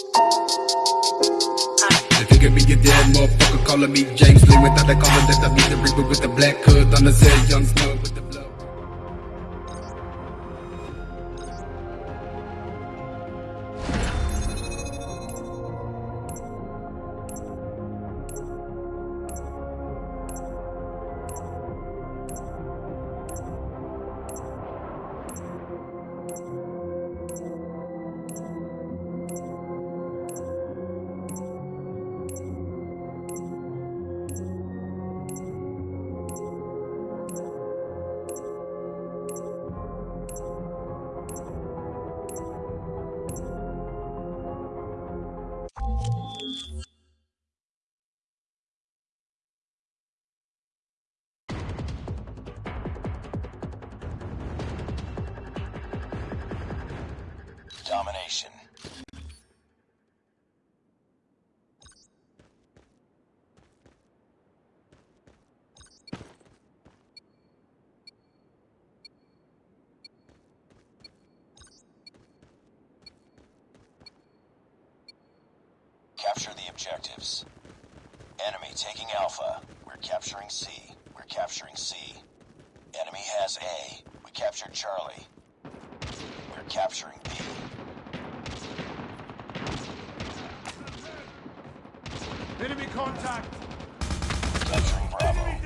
They figure me a dead motherfucker calling me James Lee without the collar that I beat the reaper with the black hood on the set young snow Domination. Capture the objectives. Enemy taking Alpha. We're capturing C. We're capturing C. Enemy has A. We captured Charlie. We're capturing B. Enemy contact! Enemy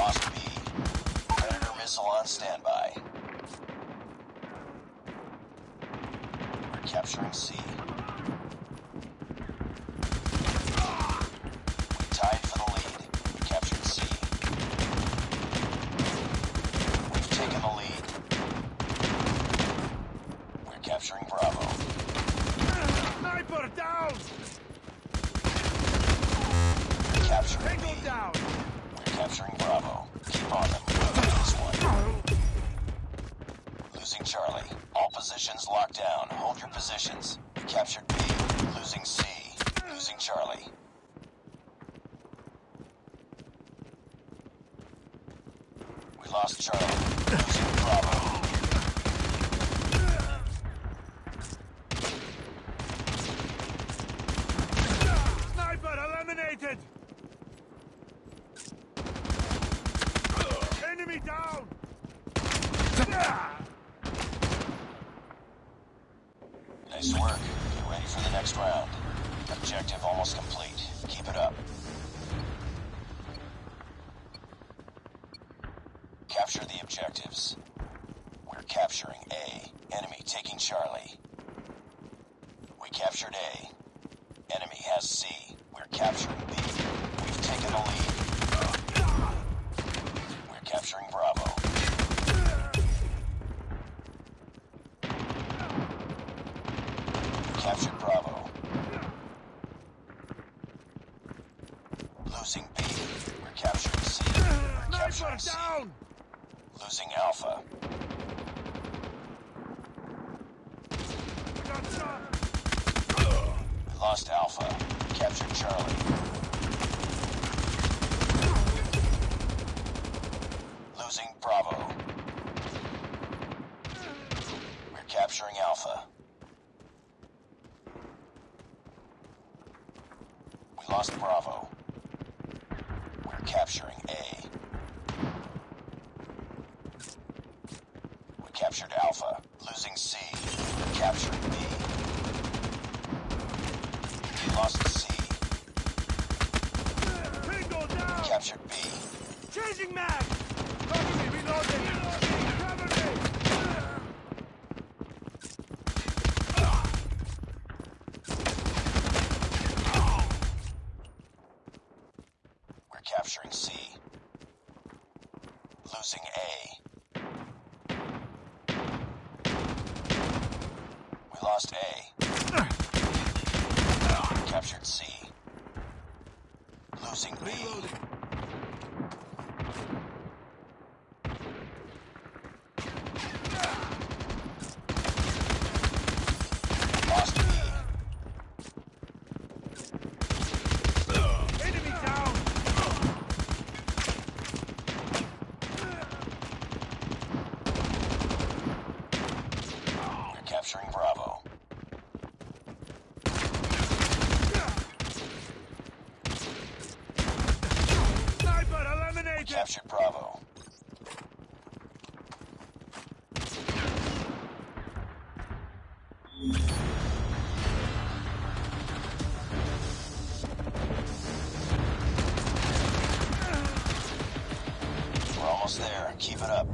Lost B. Predator missile on standby. We're capturing C. We tied for the lead. We captured C. We've taken the lead. We're capturing Bravo. Sniper down! We're Tango down! Capturing Bravo. Keep on them. This one. Losing Charlie. All positions locked down. Hold your positions. We captured B. Losing C. Losing Charlie. We lost Charlie. Losing Bravo. Sniper eliminated! Enemy down! Nice work. Get ready for the next round. Objective almost complete. Keep it up. Capture the objectives. We're capturing A. Enemy taking Charlie. We captured A. Enemy has C. We're capturing B. We've taken the lead. We're capturing Bravo. We captured Bravo. Losing B. We're capturing C. We're capturing Sniper C. down! Losing Alpha. Got shot! We lost Alpha. Captured Charlie. Losing Bravo. We're capturing Alpha. We lost Bravo. We're capturing A. We captured Alpha. Losing C. We're capturing B. Enemy lost C. Tango down! Captured B. Changing mag! Cover me, reloading! We're capturing C. Losing A. Reloading. Lost. Enemy down. We're capturing Bravo. Almost there. Keep it up.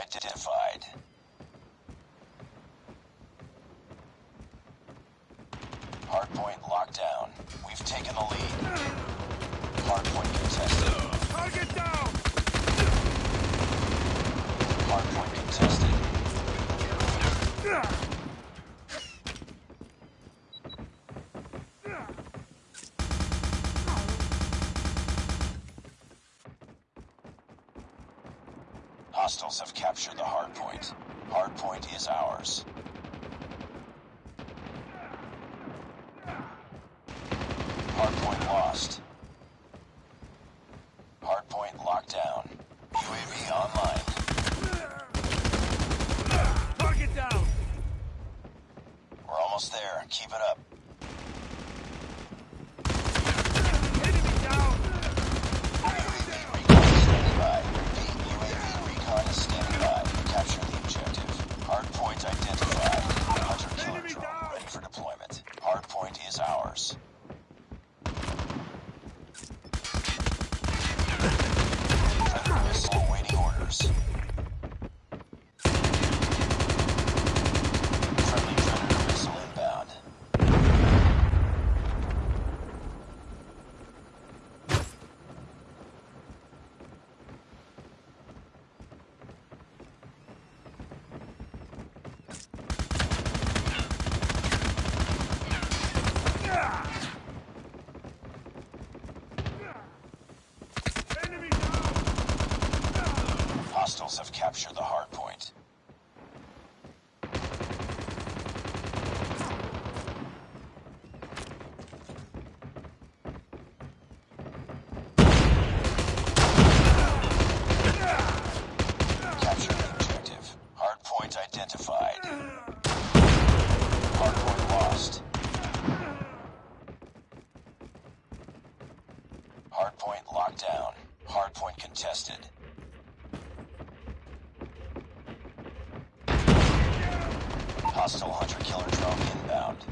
Identified. Hard point locked down. We've taken the lead. Hostiles have captured the hardpoint. Hardpoint is ours. Hardpoint lost. Hard point locked down. UAV online. Target down. We're almost there. Keep it up. Enemy down. Recon is standing by. Repeat, UAV recon is standing by. Capture the objective. Hard point identified. Hunter killer Enemy drone down. ready for deployment. Hard point is ours. Hostiles have captured the hard point. Capture the objective. Hard point identified. Hard point lost. Hard point locked down. Hard point contested. Hostile hunter-killer drone inbound.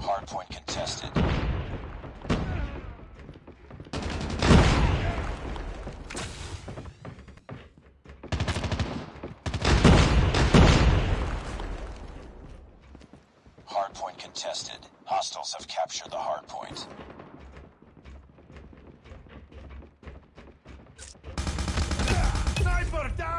Hardpoint contested. Hardpoint contested. Hostiles have captured the hardpoint. Sniper down!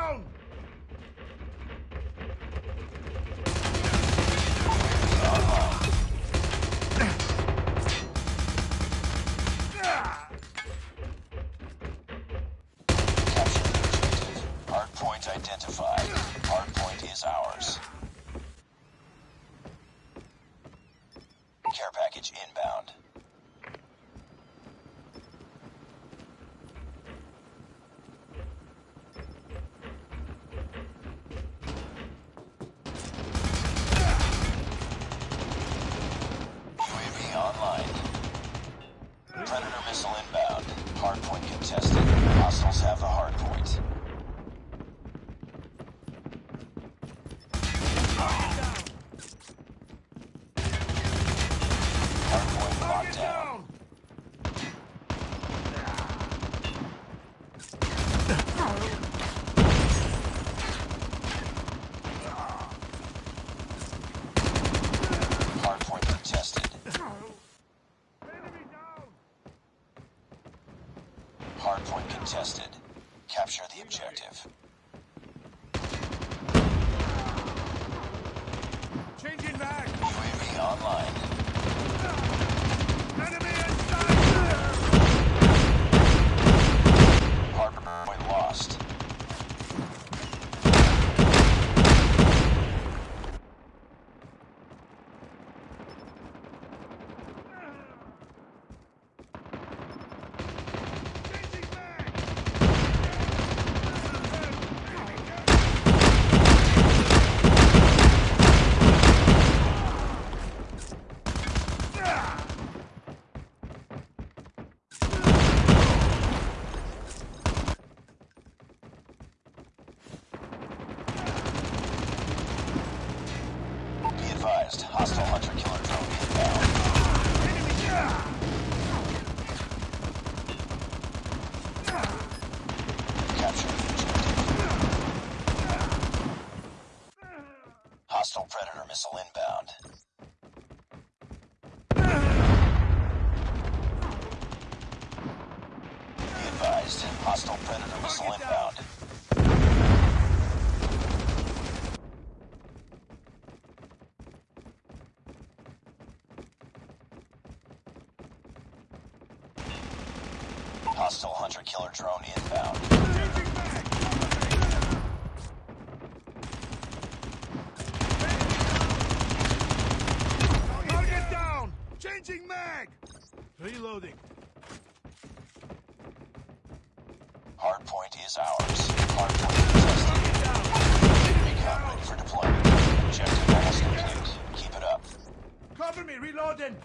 Hostile Predator missile inbound. Be advised, hostile Predator missile inbound. Switching mag! Reloading. Hardpoint is ours. Hardpoint is tested. Enemy cap ready for deployment. Objective almost complete. Keep it up. Cover me, reloading!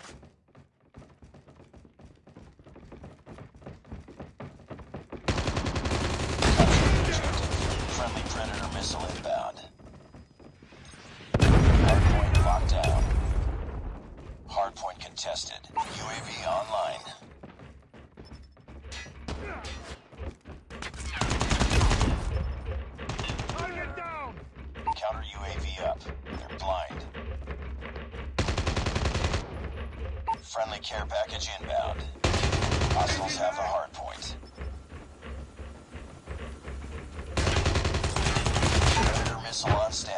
missile on station.